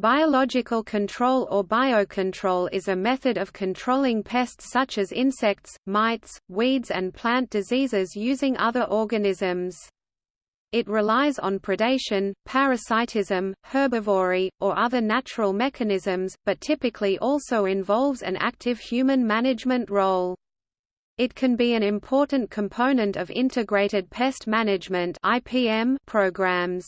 Biological control or biocontrol is a method of controlling pests such as insects, mites, weeds and plant diseases using other organisms. It relies on predation, parasitism, herbivory, or other natural mechanisms, but typically also involves an active human management role. It can be an important component of integrated pest management programs.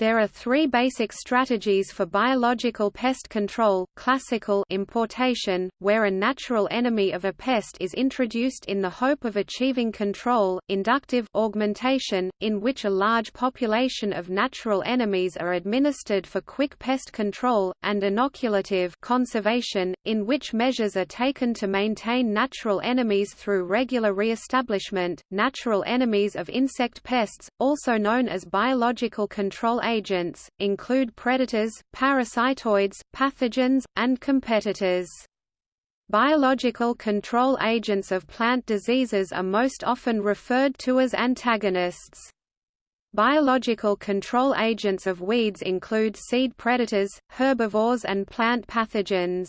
There are three basic strategies for biological pest control, classical importation, where a natural enemy of a pest is introduced in the hope of achieving control, inductive augmentation, in which a large population of natural enemies are administered for quick pest control, and inoculative conservation, in which measures are taken to maintain natural enemies through regular re-establishment. Natural enemies of insect pests, also known as biological control agents, include predators, parasitoids, pathogens, and competitors. Biological control agents of plant diseases are most often referred to as antagonists. Biological control agents of weeds include seed predators, herbivores and plant pathogens.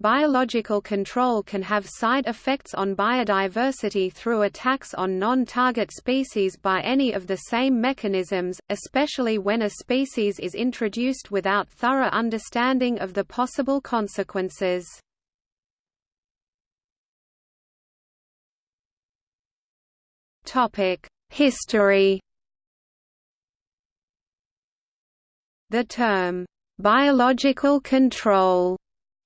Biological control can have side effects on biodiversity through attacks on non-target species by any of the same mechanisms, especially when a species is introduced without thorough understanding of the possible consequences. History The term, "'biological control'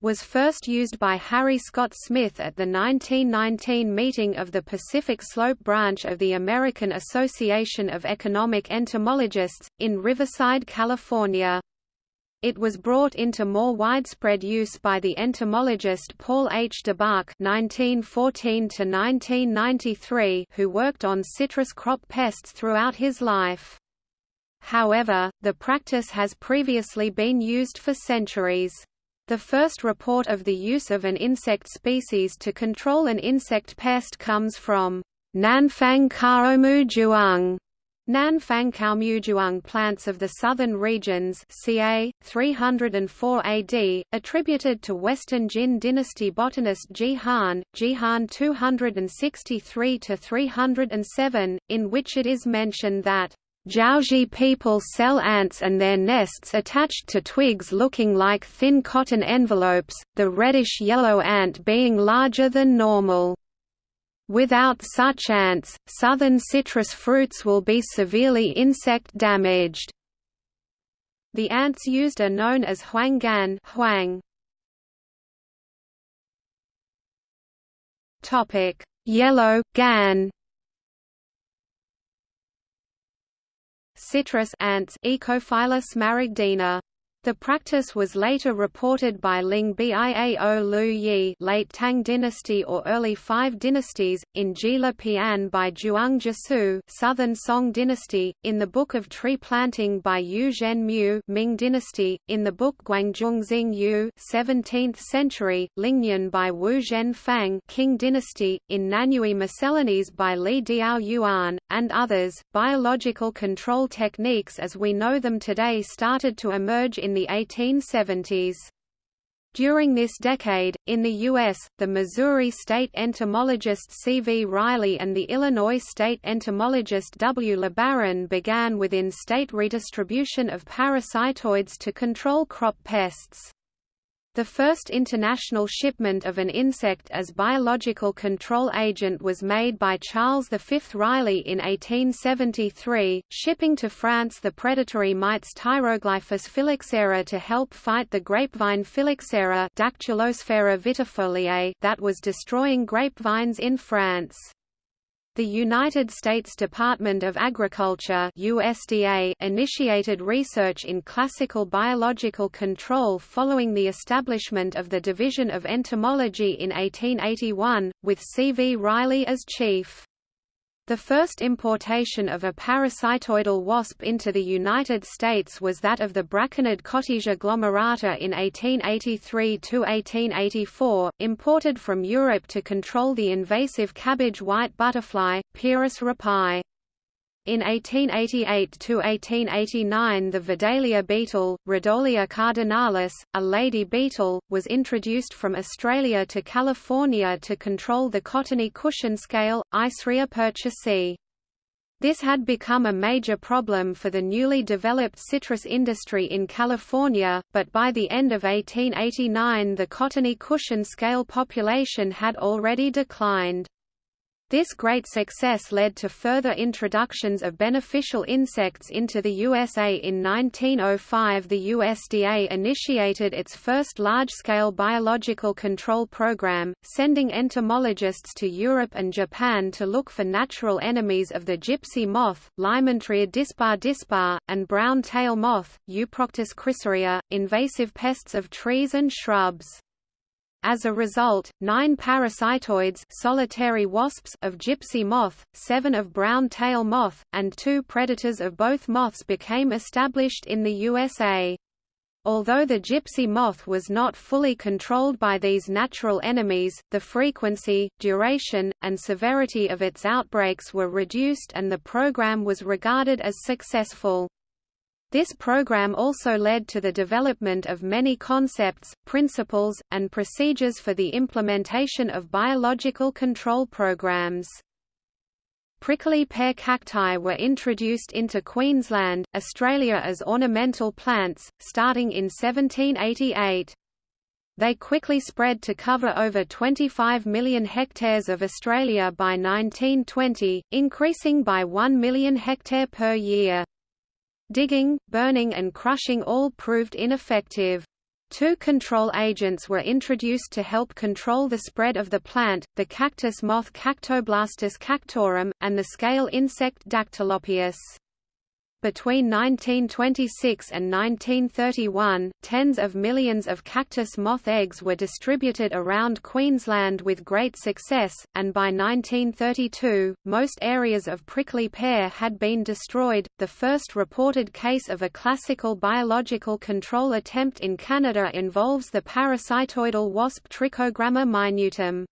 was first used by Harry Scott Smith at the 1919 meeting of the Pacific Slope branch of the American Association of Economic Entomologists, in Riverside, California. It was brought into more widespread use by the entomologist Paul H. (1914–1993), who worked on citrus crop pests throughout his life. However, the practice has previously been used for centuries. The first report of the use of an insect species to control an insect pest comes from Nanfang Kaomujuang, Nanfang Kaomujuang plants of the southern regions ca. 304 AD, attributed to Western Jin dynasty botanist Ji Han, Ji Han 263–307, in which it is mentioned that Jiaozhi people sell ants and their nests attached to twigs looking like thin cotton envelopes, the reddish-yellow ant being larger than normal. Without such ants, southern citrus fruits will be severely insect damaged. The ants used are known as huanggan huang. Yellow, gan citrus ants Oecophylla maragdina. The practice was later reported by Ling Biao Lu Yi late Tang dynasty or early Five dynasties, in Jila Pian by Zhuang Jisu Southern Song dynasty, in the Book of Tree Planting by Yu Zhen Mu Ming dynasty, in the book Guangdong Xing Yu 17th century, Lingyan by Wu Zhen Fang dynasty, in Nanyue Miscellanies by Li Diao Yuan, and others. Biological control techniques as we know them today started to emerge in the 1870s. During this decade, in the U.S., the Missouri state entomologist C. V. Riley and the Illinois state entomologist W. LeBaron began within state redistribution of parasitoids to control crop pests. The first international shipment of an insect as biological control agent was made by Charles V. Riley in 1873, shipping to France the predatory mites Tyroglyphus phylloxera to help fight the grapevine phylloxera vitifoliae that was destroying grapevines in France. The United States Department of Agriculture USDA initiated research in classical biological control following the establishment of the Division of Entomology in 1881, with C. V. Riley as chief. The first importation of a parasitoidal wasp into the United States was that of the Braconid Cotesia glomerata in 1883–1884, imported from Europe to control the invasive cabbage white butterfly, Pieris rapae. In 1888–1889 the Vedalia beetle, Rodolia cardinalis, a lady beetle, was introduced from Australia to California to control the cottony cushion scale, Icerya purchasii. This had become a major problem for the newly developed citrus industry in California, but by the end of 1889 the cottony cushion scale population had already declined. This great success led to further introductions of beneficial insects into the USA. In 1905, the USDA initiated its first large-scale biological control program, sending entomologists to Europe and Japan to look for natural enemies of the gypsy moth, Lymantria dispar dispar, and brown tail moth, Euproctis chrysorrhoea, invasive pests of trees and shrubs. As a result, nine parasitoids solitary wasps of gypsy moth, seven of brown tail moth, and two predators of both moths became established in the USA. Although the gypsy moth was not fully controlled by these natural enemies, the frequency, duration, and severity of its outbreaks were reduced and the program was regarded as successful. This program also led to the development of many concepts, principles, and procedures for the implementation of biological control programs. Prickly pear cacti were introduced into Queensland, Australia as ornamental plants, starting in 1788. They quickly spread to cover over 25 million hectares of Australia by 1920, increasing by 1 million hectare per year. Digging, burning and crushing all proved ineffective. Two control agents were introduced to help control the spread of the plant, the cactus moth Cactoblastis cactorum, and the scale insect Dactylopius. Between 1926 and 1931, tens of millions of cactus moth eggs were distributed around Queensland with great success, and by 1932, most areas of prickly pear had been destroyed. The first reported case of a classical biological control attempt in Canada involves the parasitoidal wasp Trichogramma minutum.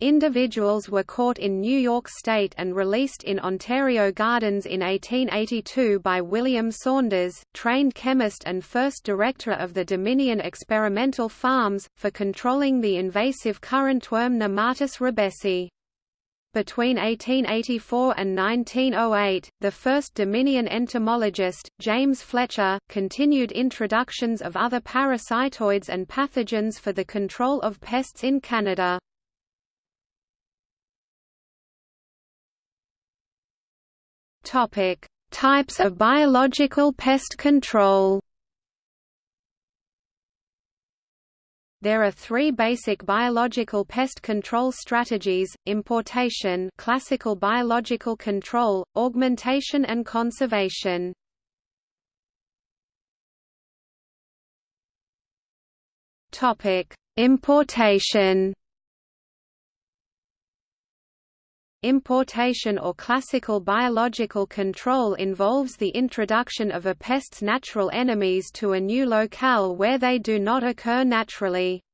Individuals were caught in New York State and released in Ontario Gardens in 1882 by William Saunders, trained chemist and first director of the Dominion Experimental Farms, for controlling the invasive currantworm Nematus ribesii. Between 1884 and 1908, the first Dominion entomologist, James Fletcher, continued introductions of other parasitoids and pathogens for the control of pests in Canada. Topic: Types of biological pest control. There are three basic biological pest control strategies, importation classical biological control, augmentation and conservation. Importation Importation or classical biological control involves the introduction of a pest's natural enemies to a new locale where they do not occur naturally.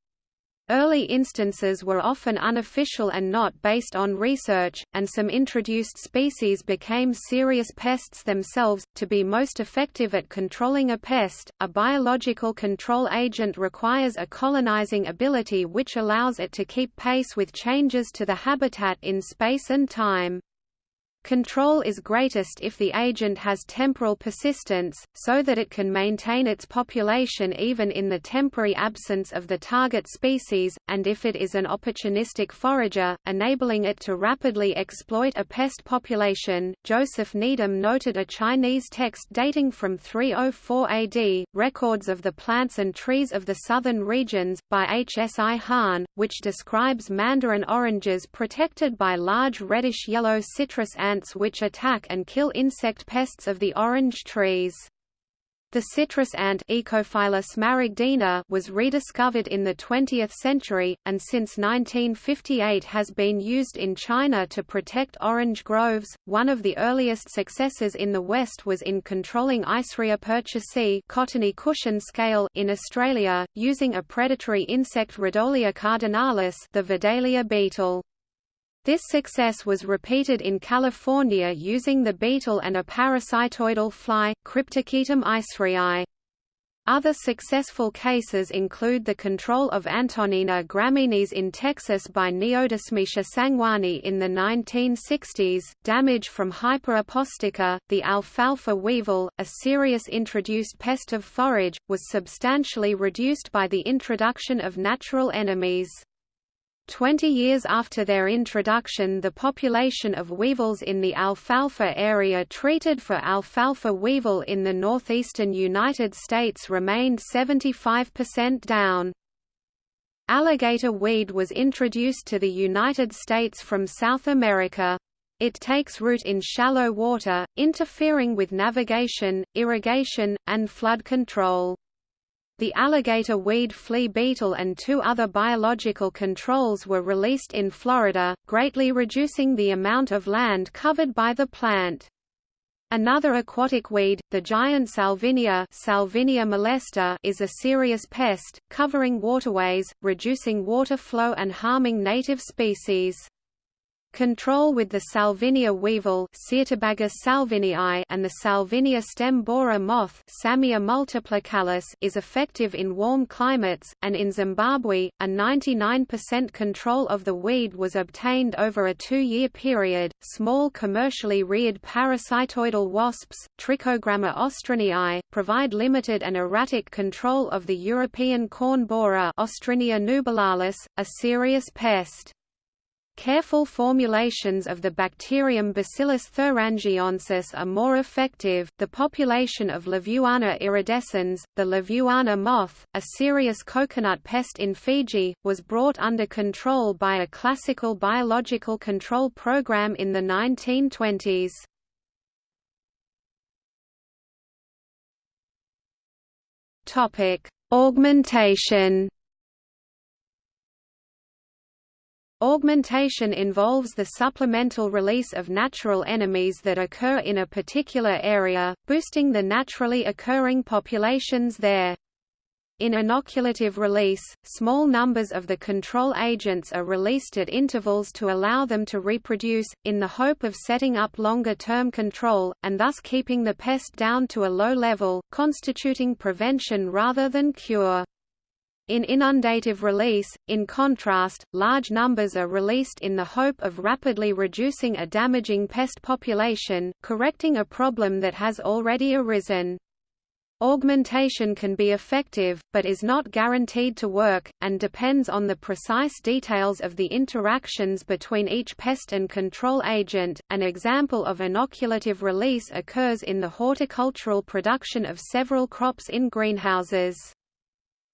Early instances were often unofficial and not based on research, and some introduced species became serious pests themselves. To be most effective at controlling a pest, a biological control agent requires a colonizing ability which allows it to keep pace with changes to the habitat in space and time. Control is greatest if the agent has temporal persistence, so that it can maintain its population even in the temporary absence of the target species, and if it is an opportunistic forager, enabling it to rapidly exploit a pest population. Joseph Needham noted a Chinese text dating from 304 AD, Records of the Plants and Trees of the Southern Regions, by H. S. I. Hahn, which describes mandarin oranges protected by large reddish-yellow citrus which attack and kill insect pests of the orange trees. The citrus ant maragdina was rediscovered in the 20th century, and since 1958 has been used in China to protect orange groves. One of the earliest successes in the West was in controlling Icerya purchasii cottony cushion scale in Australia, using a predatory insect Rodolia cardinalis the Vedalia beetle. This success was repeated in California using the beetle and a parasitoidal fly, Cryptochaetum iceryae. Other successful cases include the control of Antonina graminis in Texas by Neodusmetia sangwani in the 1960s, damage from Hypera postica, the alfalfa weevil, a serious introduced pest of forage, was substantially reduced by the introduction of natural enemies. Twenty years after their introduction the population of weevils in the alfalfa area treated for alfalfa weevil in the northeastern United States remained 75% down. Alligator weed was introduced to the United States from South America. It takes root in shallow water, interfering with navigation, irrigation, and flood control. The alligator weed flea beetle and two other biological controls were released in Florida, greatly reducing the amount of land covered by the plant. Another aquatic weed, the giant salvinia, salvinia molesta, is a serious pest, covering waterways, reducing water flow and harming native species. Control with the Salvinia weevil and the Salvinia stem borer moth is effective in warm climates, and in Zimbabwe, a 99% control of the weed was obtained over a two-year period. Small commercially reared parasitoidal wasps, Trichogramma ostriniae, provide limited and erratic control of the European corn borer nubilalis, a serious pest. Careful formulations of the bacterium Bacillus thuringiensis are more effective. The population of Levuana iridescens, the Levuana moth, a serious coconut pest in Fiji, was brought under control by a classical biological control program in the 1920s. Topic: Augmentation Augmentation involves the supplemental release of natural enemies that occur in a particular area, boosting the naturally occurring populations there. In inoculative release, small numbers of the control agents are released at intervals to allow them to reproduce, in the hope of setting up longer-term control, and thus keeping the pest down to a low level, constituting prevention rather than cure. In inundative release, in contrast, large numbers are released in the hope of rapidly reducing a damaging pest population, correcting a problem that has already arisen. Augmentation can be effective, but is not guaranteed to work, and depends on the precise details of the interactions between each pest and control agent. An example of inoculative release occurs in the horticultural production of several crops in greenhouses.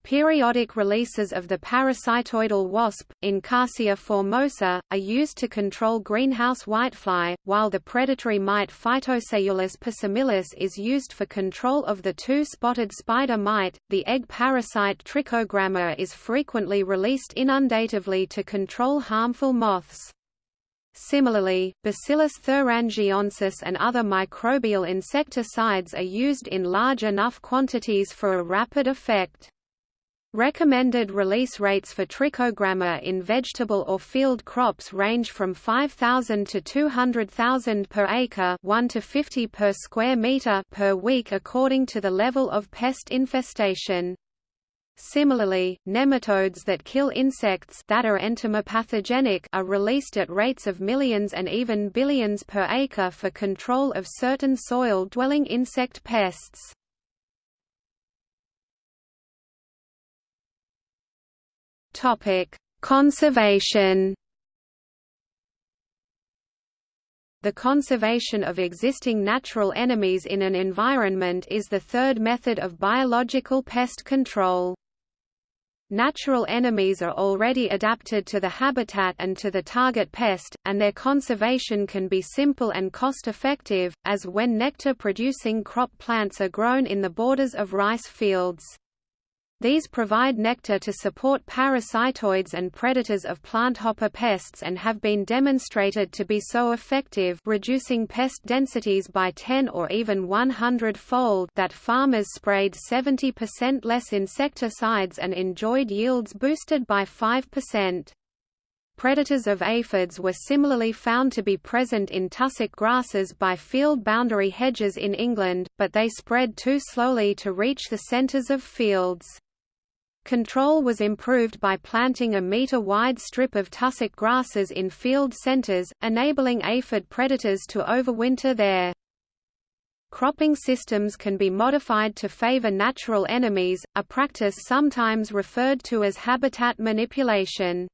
Periodic releases of the parasitoidal wasp, Encarsia formosa, are used to control greenhouse whitefly, while the predatory mite Phytoseiulus persimilis is used for control of the two-spotted spider mite. The egg parasite Trichogramma is frequently released inundatively to control harmful moths. Similarly, Bacillus thuringiensis and other microbial insecticides are used in large enough quantities for a rapid effect. Recommended release rates for trichogramma in vegetable or field crops range from 5,000 to 200,000 per acre 1 to 50 per square meter per week according to the level of pest infestation. Similarly, nematodes that kill insects that are entomopathogenic are released at rates of millions and even billions per acre for control of certain soil-dwelling insect pests. Topic: Conservation. The conservation of existing natural enemies in an environment is the third method of biological pest control. Natural enemies are already adapted to the habitat and to the target pest, and their conservation can be simple and cost-effective, as when nectar-producing crop plants are grown in the borders of rice fields. These provide nectar to support parasitoids and predators of planthopper pests and have been demonstrated to be so effective reducing pest densities by 10 or even 100-fold that farmers sprayed 70% less insecticides and enjoyed yields boosted by 5%. Predators of aphids were similarly found to be present in tussock grasses by field boundary hedges in England, but they spread too slowly to reach the centres of fields. Control was improved by planting a metre-wide strip of tussock grasses in field centres, enabling aphid predators to overwinter there. Cropping systems can be modified to favor natural enemies, a practice sometimes referred to as habitat manipulation.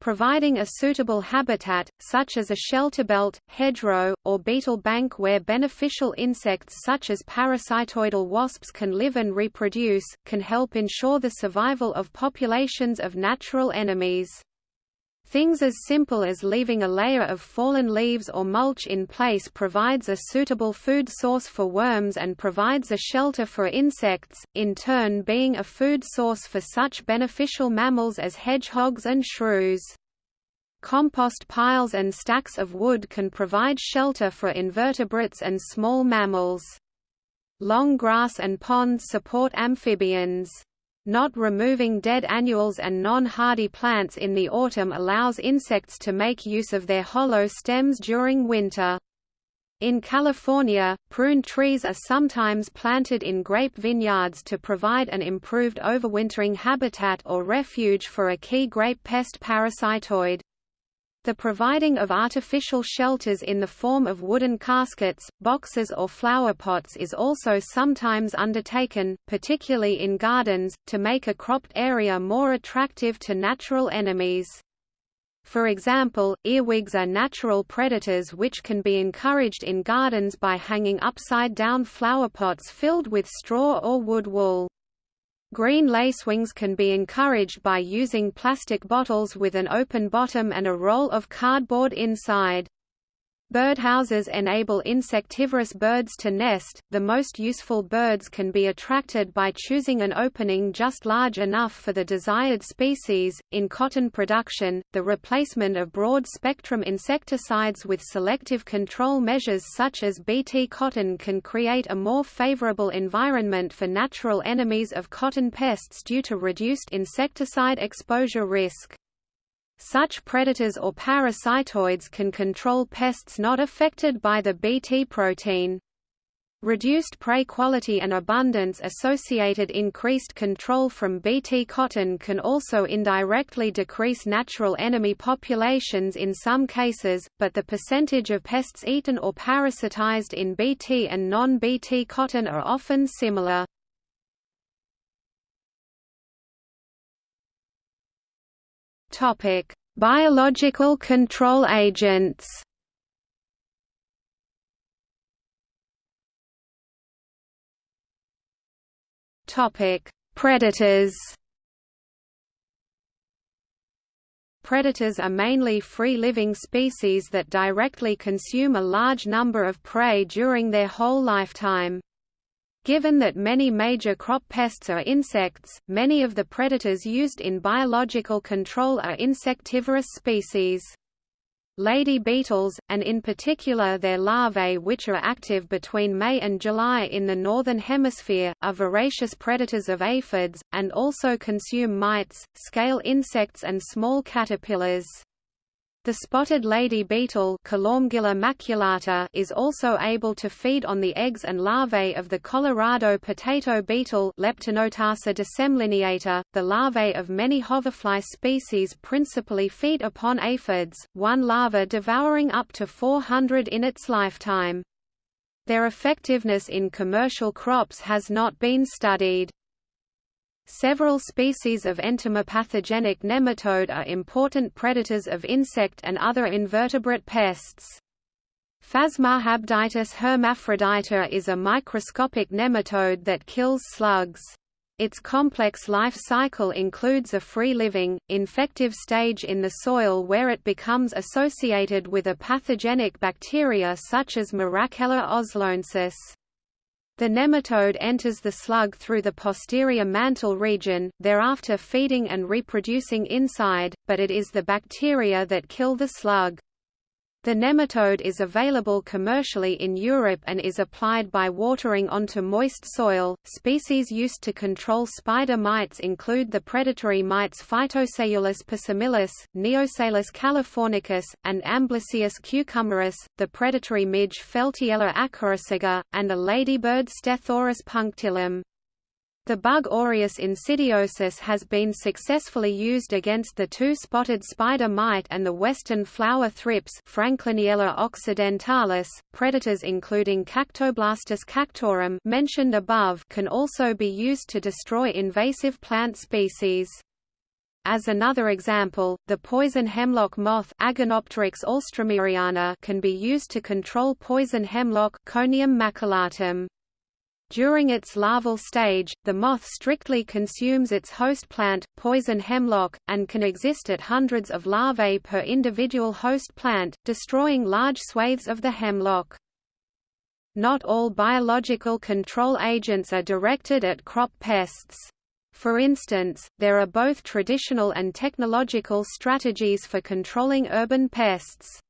Providing a suitable habitat, such as a shelter belt, hedgerow, or beetle bank where beneficial insects such as parasitoidal wasps can live and reproduce, can help ensure the survival of populations of natural enemies. Things as simple as leaving a layer of fallen leaves or mulch in place provides a suitable food source for worms and provides a shelter for insects, in turn being a food source for such beneficial mammals as hedgehogs and shrews. Compost piles and stacks of wood can provide shelter for invertebrates and small mammals. Long grass and ponds support amphibians. Not removing dead annuals and non-hardy plants in the autumn allows insects to make use of their hollow stems during winter. In California, prune trees are sometimes planted in grape vineyards to provide an improved overwintering habitat or refuge for a key grape pest parasitoid. The providing of artificial shelters in the form of wooden caskets, boxes or flower pots is also sometimes undertaken, particularly in gardens, to make a cropped area more attractive to natural enemies. For example, earwigs are natural predators which can be encouraged in gardens by hanging upside-down flowerpots filled with straw or wood wool. Green lacewings can be encouraged by using plastic bottles with an open bottom and a roll of cardboard inside. Birdhouses enable insectivorous birds to nest. The most useful birds can be attracted by choosing an opening just large enough for the desired species. In cotton production, the replacement of broad spectrum insecticides with selective control measures such as Bt cotton can create a more favorable environment for natural enemies of cotton pests due to reduced insecticide exposure risk. Such predators or parasitoids can control pests not affected by the Bt protein. Reduced prey quality and abundance associated increased control from Bt cotton can also indirectly decrease natural enemy populations in some cases, but the percentage of pests eaten or parasitized in Bt and non-Bt cotton are often similar. Topic: Biological control agents. Topic: Predators. Predators are mainly free-living species that directly consume a large number of prey during their whole lifetime. Given that many major crop pests are insects, many of the predators used in biological control are insectivorous species. Lady beetles, and in particular their larvae which are active between May and July in the Northern Hemisphere, are voracious predators of aphids, and also consume mites, scale insects and small caterpillars. The spotted lady beetle maculata is also able to feed on the eggs and larvae of the Colorado potato beetle. The larvae of many hoverfly species principally feed upon aphids, one larva devouring up to 400 in its lifetime. Their effectiveness in commercial crops has not been studied. Several species of entomopathogenic nematode are important predators of insect and other invertebrate pests. Phasmarhabditis hermaphrodita is a microscopic nematode that kills slugs. Its complex life cycle includes a free-living, infective stage in the soil where it becomes associated with a pathogenic bacteria such as Moraxella osloensis. The nematode enters the slug through the posterior mantle region, thereafter feeding and reproducing inside, but it is the bacteria that kill the slug. The nematode is available commercially in Europe and is applied by watering onto moist soil. Species used to control spider mites include the predatory mites Phytoseiulus persimilis, Neoseiulus californicus, and Amblyseius cucumeris, the predatory midge Feltiella acarisuga, and a ladybird Stethorus punctillum. The bug Orius insidiosus has been successfully used against the two-spotted spider mite and the western flower thrips Frankliniella occidentalis. Predators including Cactoblastis cactorum mentioned above can also be used to destroy invasive plant species. As another example, the poison hemlock moth can be used to control poison hemlock Conium maculatum. During its larval stage, the moth strictly consumes its host plant, poison hemlock, and can exist at hundreds of larvae per individual host plant, destroying large swathes of the hemlock. Not all biological control agents are directed at crop pests. For instance, there are both traditional and technological strategies for controlling urban pests.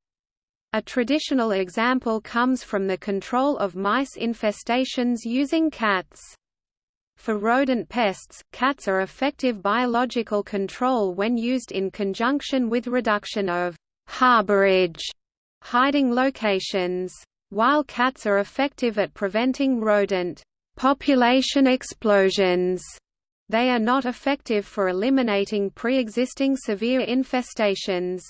A traditional example comes from the control of mice infestations using cats. For rodent pests, cats are effective biological control when used in conjunction with reduction of harborage hiding locations. While cats are effective at preventing rodent population explosions, they are not effective for eliminating pre-existing severe infestations.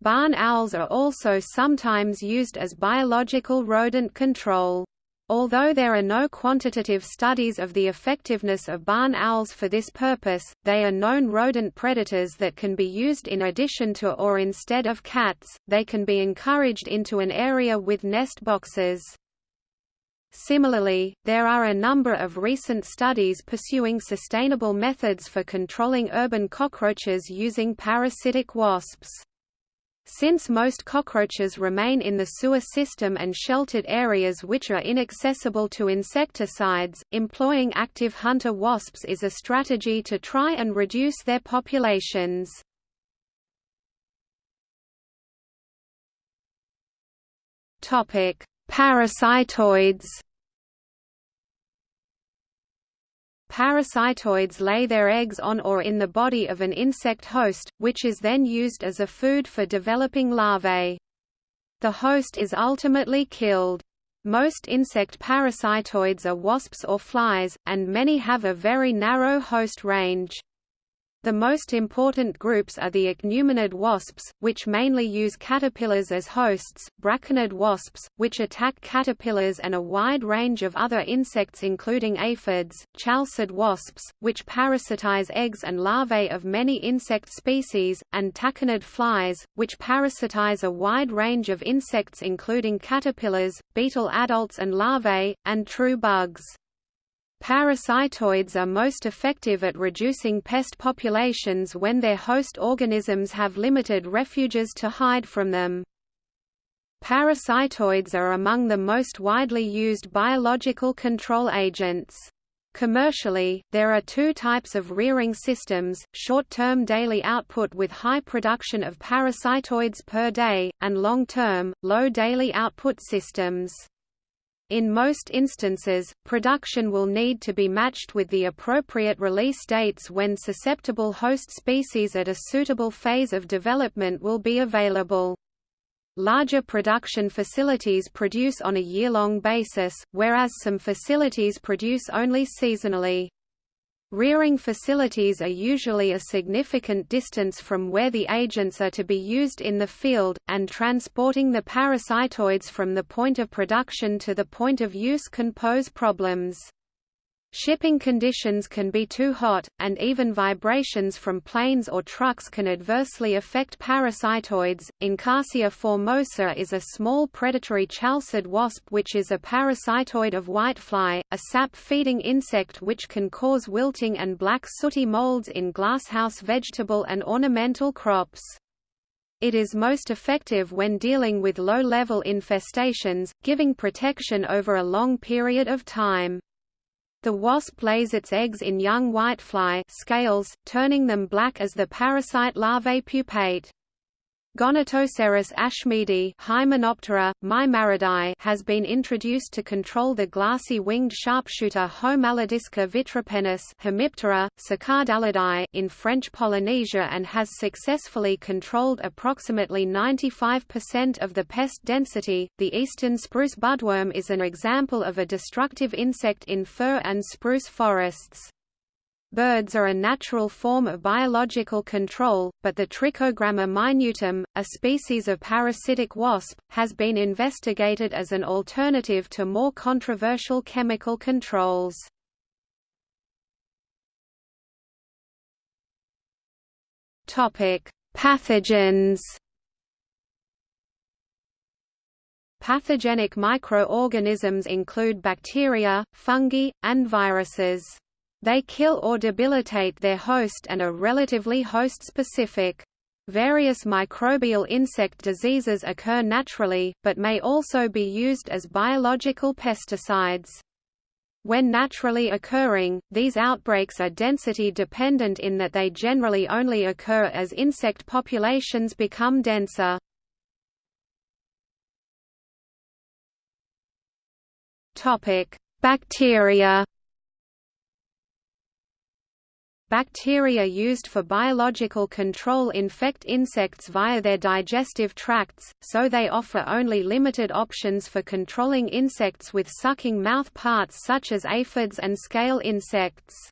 Barn owls are also sometimes used as biological rodent control. Although there are no quantitative studies of the effectiveness of barn owls for this purpose, they are known rodent predators that can be used in addition to or instead of cats. They can be encouraged into an area with nest boxes. Similarly, there are a number of recent studies pursuing sustainable methods for controlling urban cockroaches using parasitic wasps. Since most cockroaches remain in the sewer system and sheltered areas which are inaccessible to insecticides, employing active hunter wasps is a strategy to try and reduce their populations. Parasitoids Parasitoids lay their eggs on or in the body of an insect host, which is then used as a food for developing larvae. The host is ultimately killed. Most insect parasitoids are wasps or flies, and many have a very narrow host range. The most important groups are the ichneumonid wasps, which mainly use caterpillars as hosts, braconid wasps, which attack caterpillars and a wide range of other insects including aphids, chalcid wasps, which parasitize eggs and larvae of many insect species, and tachinid flies, which parasitize a wide range of insects including caterpillars, beetle adults and larvae, and true bugs. Parasitoids are most effective at reducing pest populations when their host organisms have limited refuges to hide from them. Parasitoids are among the most widely used biological control agents. Commercially, there are two types of rearing systems, short-term daily output with high production of parasitoids per day, and long-term, low daily output systems. In most instances, production will need to be matched with the appropriate release dates when susceptible host species at a suitable phase of development will be available. Larger production facilities produce on a year-long basis, whereas some facilities produce only seasonally. Rearing facilities are usually a significant distance from where the agents are to be used in the field, and transporting the parasitoids from the point of production to the point of use can pose problems. Shipping conditions can be too hot, and even vibrations from planes or trucks can adversely affect parasitoids. Encarsia formosa is a small predatory chalcid wasp which is a parasitoid of whitefly, a sap-feeding insect which can cause wilting and black sooty molds in glasshouse vegetable and ornamental crops. It is most effective when dealing with low-level infestations, giving protection over a long period of time. The wasp lays its eggs in young whitefly scales, turning them black as the parasite larvae pupate. Gonatocerus ashmeadi Hymenoptera, has been introduced to control the glassy winged sharpshooter Homalodisca vitripennis Hemiptera, in French Polynesia and has successfully controlled approximately 95% of the pest density. The eastern spruce budworm is an example of a destructive insect in fir and spruce forests. Birds are a natural form of biological control, but the Trichogramma minutum, a species of parasitic wasp, has been investigated as an alternative to more controversial chemical controls. Pathogens Pathogenic microorganisms include bacteria, fungi, and viruses. They kill or debilitate their host and are relatively host-specific. Various microbial insect diseases occur naturally, but may also be used as biological pesticides. When naturally occurring, these outbreaks are density dependent in that they generally only occur as insect populations become denser. Bacteria Bacteria used for biological control infect insects via their digestive tracts, so they offer only limited options for controlling insects with sucking mouth parts such as aphids and scale insects.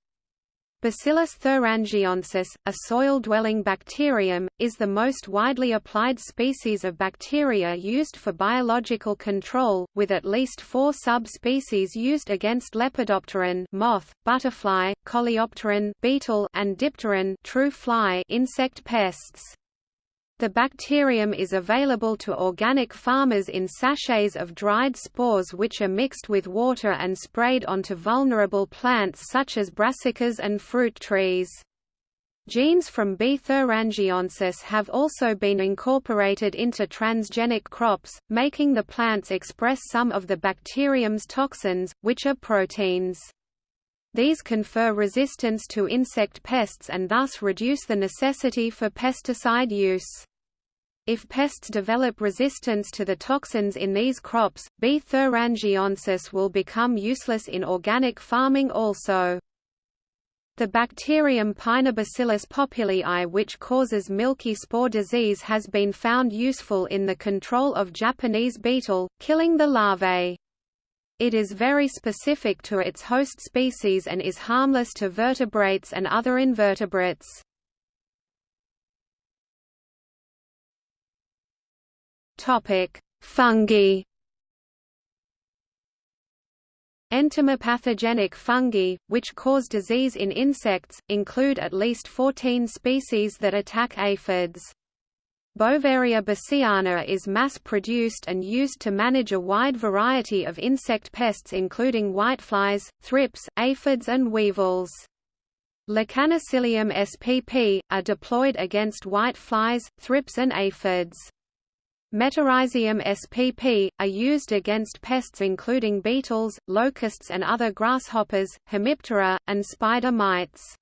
Bacillus thuringiensis, a soil-dwelling bacterium, is the most widely applied species of bacteria used for biological control, with at least four subspecies used against Lepidopteran moth, butterfly, coleopteran beetle, and dipteran true fly insect pests. The bacterium is available to organic farmers in sachets of dried spores which are mixed with water and sprayed onto vulnerable plants such as brassicas and fruit trees. Genes from B. thuringiensis have also been incorporated into transgenic crops, making the plants express some of the bacterium's toxins, which are proteins. These confer resistance to insect pests and thus reduce the necessity for pesticide use. If pests develop resistance to the toxins in these crops, B. thuringiensis will become useless in organic farming also. The bacterium Paenibacillus popilliae which causes milky spore disease has been found useful in the control of Japanese beetle, killing the larvae. It is very specific to its host species and is harmless to vertebrates and other invertebrates. Topic: Fungi. Entomopathogenic fungi, which cause disease in insects, include at least 14 species that attack aphids. Beauveria bassiana is mass-produced and used to manage a wide variety of insect pests including whiteflies, thrips, aphids and weevils. Lecanicillium spp. are deployed against whiteflies, thrips and aphids. Metarhizium spp. are used against pests including beetles, locusts and other grasshoppers, hemiptera, and spider mites.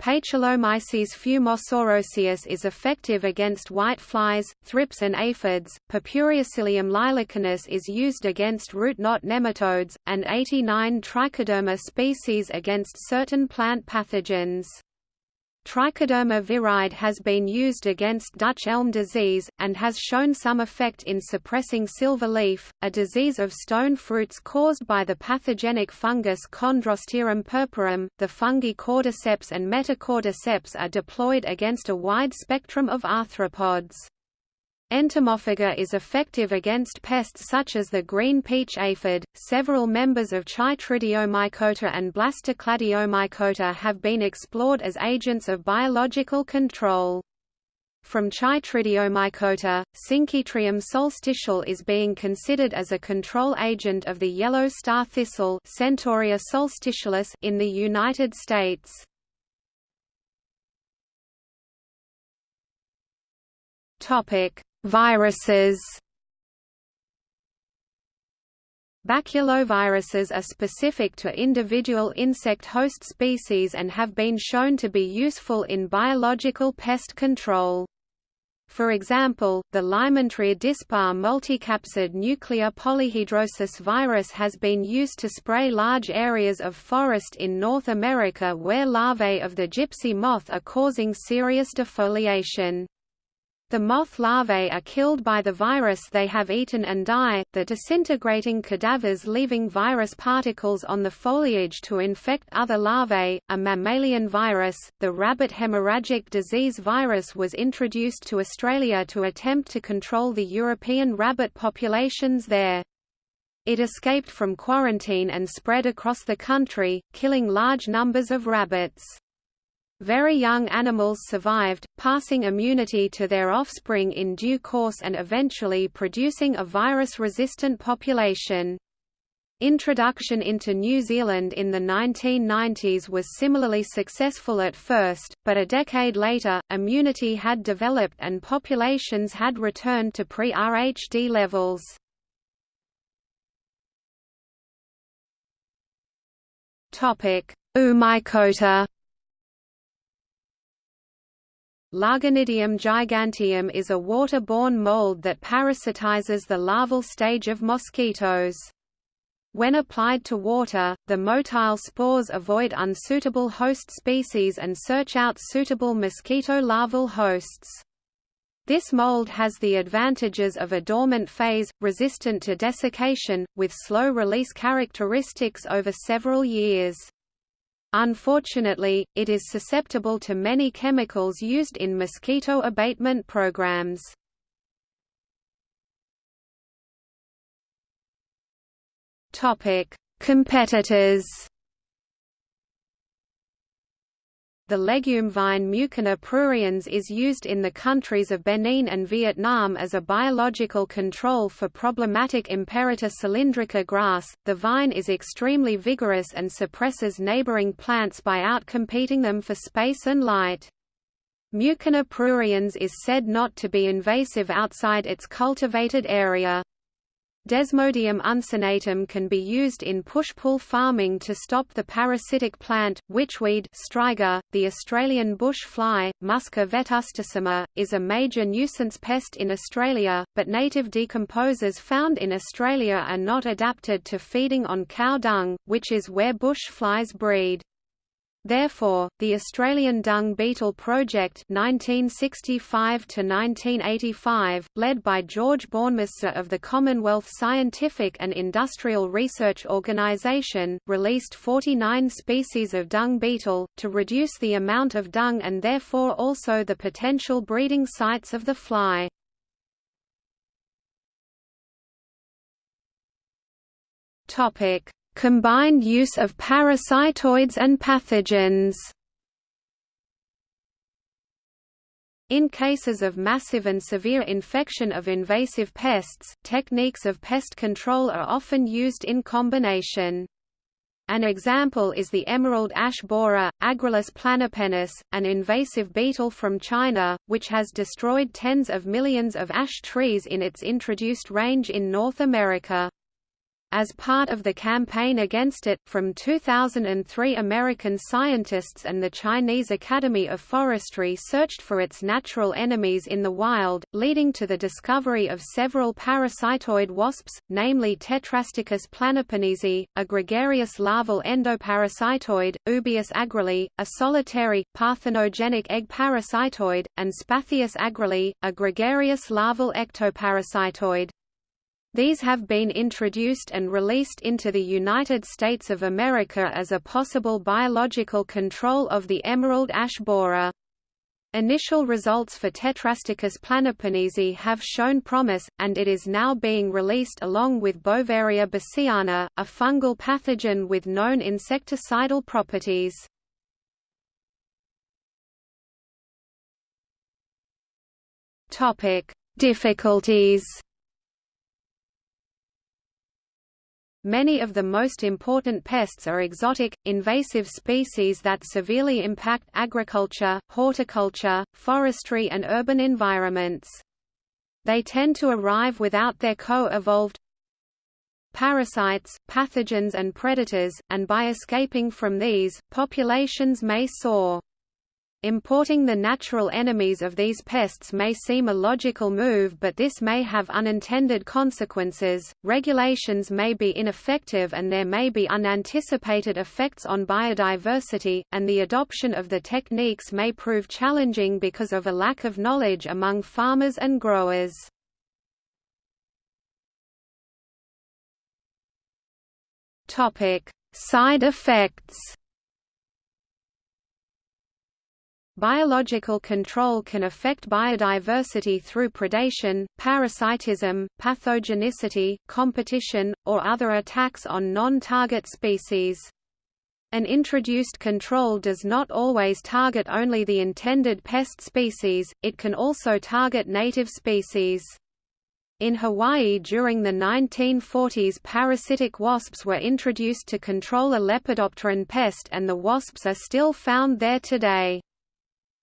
Paecilomyces fumosoroseus is effective against white flies, thrips and aphids, Purpureocillium lilacanus is used against root knot nematodes, and 89 Trichoderma species against certain plant pathogens. Trichoderma viride has been used against Dutch elm disease, and has shown some effect in suppressing silver leaf, a disease of stone fruits caused by the pathogenic fungus Chondrostereum purpureum. The fungi cordyceps and metacordyceps are deployed against a wide spectrum of arthropods. Entomophaga is effective against pests such as the green peach aphid. Several members of Chytridiomycota and Blastocladiomycota have been explored as agents of biological control. From Chytridiomycota, Synchytrium solstitiale is being considered as a control agent of the yellow star thistle Centaurea solstitialis in the United States. Topic: Viruses Baculoviruses are specific to individual insect host species and have been shown to be useful in biological pest control. For example, the Lymantria dispar multicapsid nuclear polyhedrosis virus has been used to spray large areas of forest in North America where larvae of the gypsy moth are causing serious defoliation. The moth larvae are killed by the virus they have eaten and die, the disintegrating cadavers leaving virus particles on the foliage to infect other larvae. A mammalian virus, the rabbit hemorrhagic disease virus was introduced to Australia to attempt to control the European rabbit populations there. It escaped from quarantine and spread across the country, killing large numbers of rabbits. Very young animals survived, passing immunity to their offspring in due course and eventually producing a virus-resistant population. Introduction into New Zealand in the 1990s was similarly successful at first, but a decade later, immunity had developed and populations had returned to pre-RHD levels. Oomycota Lagenidium giganteum is a water-borne mold that parasitizes the larval stage of mosquitoes. When applied to water, the motile spores avoid unsuitable host species and search out suitable mosquito larval hosts. This mold has the advantages of a dormant phase, resistant to desiccation, with slow release characteristics over several years. Unfortunately, it is susceptible to many chemicals used in mosquito abatement programs. Competitors The legume vine Mucuna pruriens is used in the countries of Benin and Vietnam as a biological control for problematic Imperata cylindrica grass. The vine is extremely vigorous and suppresses neighboring plants by outcompeting them for space and light. Mucuna pruriens is said not to be invasive outside its cultivated area. Desmodium uncinatum can be used in push-pull farming to stop the parasitic plant, witchweed striga. .The Australian bush fly, Musca vetustissima, is a major nuisance pest in Australia, but native decomposers found in Australia are not adapted to feeding on cow dung, which is where bush flies breed. Therefore, the Australian Dung Beetle Project 1965 led by George Bornemissza of the Commonwealth Scientific and Industrial Research Organisation, released 49 species of dung beetle, to reduce the amount of dung and therefore also the potential breeding sites of the fly. Combined use of parasitoids and pathogens In cases of massive and severe infection of invasive pests, techniques of pest control are often used in combination. An example is the emerald ash borer, Agrilus planipennis, an invasive beetle from China, which has destroyed tens of millions of ash trees in its introduced range in North America. As part of the campaign against it, from 2003 American scientists and the Chinese Academy of Forestry searched for its natural enemies in the wild, leading to the discovery of several parasitoid wasps, namely Tetrastichus planipennisi, a gregarious larval endoparasitoid, Oobius agrili, a solitary, parthenogenic egg parasitoid, and Spathius agrili, a gregarious larval ectoparasitoid. These have been introduced and released into the United States of America as a possible biological control of the emerald ash borer. Initial results for Tetrastichus planipennisi have shown promise, and it is now being released along with Beauveria bassiana, a fungal pathogen with known insecticidal properties. Difficulties Many of the most important pests are exotic, invasive species that severely impact agriculture, horticulture, forestry and urban environments. They tend to arrive without their co-evolved parasites, pathogens and predators, and by escaping from these, populations may soar. Importing the natural enemies of these pests may seem a logical move but this may have unintended consequences, regulations may be ineffective and there may be unanticipated effects on biodiversity, and the adoption of the techniques may prove challenging because of a lack of knowledge among farmers and growers. Topic: Side effects Biological control can affect biodiversity through predation, parasitism, pathogenicity, competition, or other attacks on non-target species. An introduced control does not always target only the intended pest species, it can also target native species. In Hawaii during the 1940s parasitic wasps were introduced to control a lepidopteran pest and the wasps are still found there today.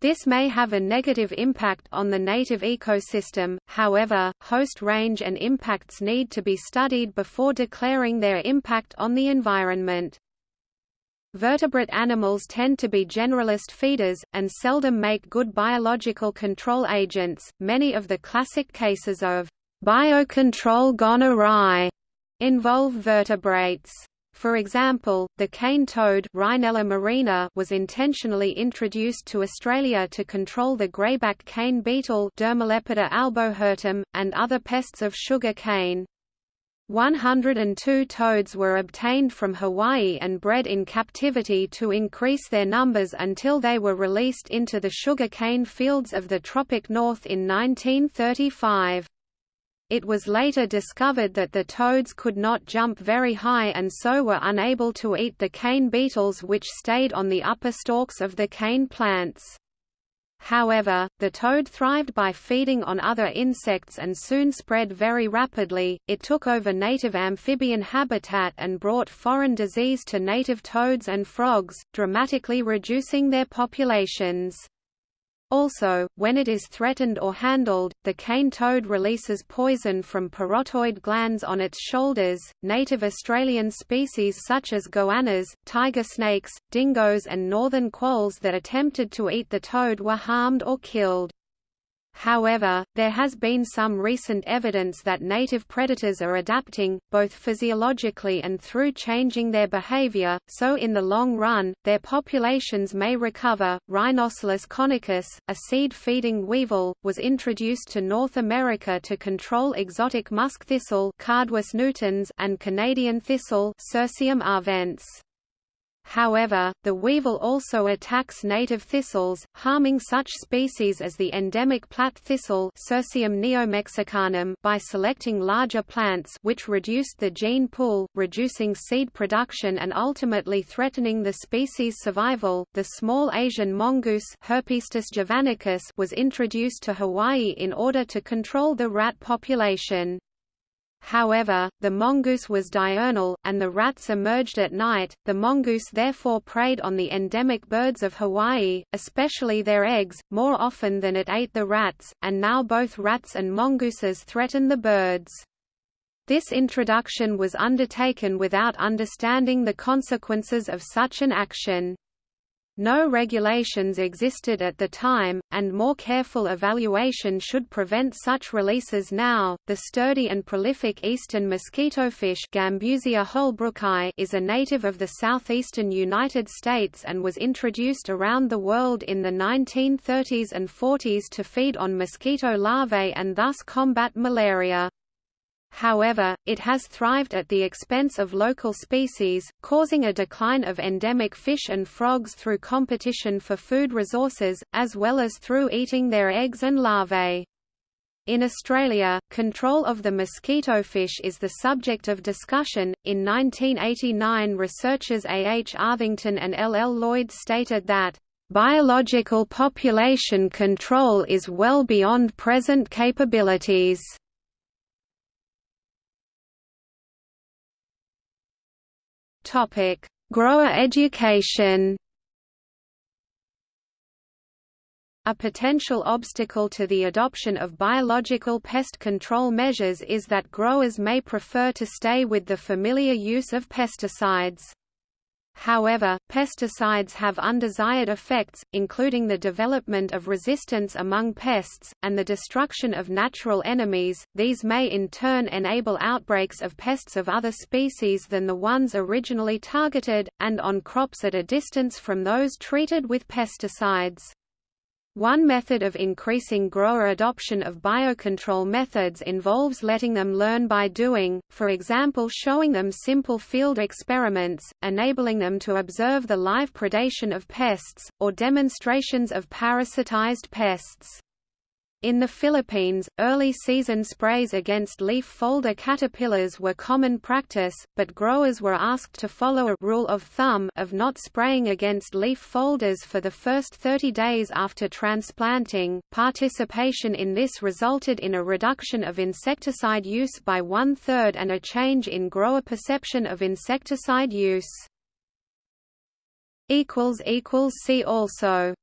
This may have a negative impact on the native ecosystem, however, host range and impacts need to be studied before declaring their impact on the environment. Vertebrate animals tend to be generalist feeders, and seldom make good biological control agents. Many of the classic cases of biocontrol gone awry involve vertebrates. For example, the cane toad Rhinella marina was intentionally introduced to Australia to control the greyback cane beetle Dermolepida albohirtum, and other pests of sugar cane. 102 toads were obtained from Hawaii and bred in captivity to increase their numbers until they were released into the sugar cane fields of the tropic north in 1935. It was later discovered that the toads could not jump very high and so were unable to eat the cane beetles which stayed on the upper stalks of the cane plants. However, the toad thrived by feeding on other insects and soon spread very rapidly. It took over native amphibian habitat and brought foreign disease to native toads and frogs, dramatically reducing their populations. Also, when it is threatened or handled, the cane toad releases poison from parotoid glands on its shoulders. Native Australian species such as goannas, tiger snakes, dingoes, and northern quolls that attempted to eat the toad were harmed or killed. However, there has been some recent evidence that native predators are adapting, both physiologically and through changing their behavior, so in the long run, their populations may recover. Rhinocyllus conicus, a seed-feeding weevil, was introduced to North America to control exotic musk thistle and Canadian thistle. However, the weevil also attacks native thistles, harming such species as the endemic Platte thistle neomexicanum by selecting larger plants which reduced the gene pool, reducing seed production and ultimately threatening the species' survival. The small Asian mongoose javanicus was introduced to Hawaii in order to control the rat population. However, the mongoose was diurnal, and the rats emerged at night. The mongoose therefore preyed on the endemic birds of Hawaii, especially their eggs, more often than it ate the rats, and now both rats and mongooses threaten the birds. This introduction was undertaken without understanding the consequences of such an action. No regulations existed at the time, and more careful evaluation should prevent such releases now. The sturdy and prolific eastern mosquitofish Gambusia holbrooki is a native of the southeastern United States and was introduced around the world in the 1930s and 40s to feed on mosquito larvae and thus combat malaria. However, it has thrived at the expense of local species, causing a decline of endemic fish and frogs through competition for food resources, as well as through eating their eggs and larvae. In Australia, control of the mosquito fish is the subject of discussion. In 1989, researchers A. H. Arthington and L. L. Lloyd stated that, Biological population control is well beyond present capabilities. Topic: Grower education. A potential obstacle to the adoption of biological pest control measures is that growers may prefer to stay with the familiar use of pesticides. However, pesticides have undesired effects, including the development of resistance among pests, and the destruction of natural enemies. These may in turn enable outbreaks of pests of other species than the ones originally targeted, and on crops at a distance from those treated with pesticides. One method of increasing grower adoption of biocontrol methods involves letting them learn by doing, for example showing them simple field experiments, enabling them to observe the live predation of pests, or demonstrations of parasitized pests. In the Philippines, early season sprays against leaf folder caterpillars were common practice, but growers were asked to follow a rule of thumb of not spraying against leaf folders for the first 30 days after transplanting. Participation in this resulted in a reduction of insecticide use by one third and a change in grower perception of insecticide use. See also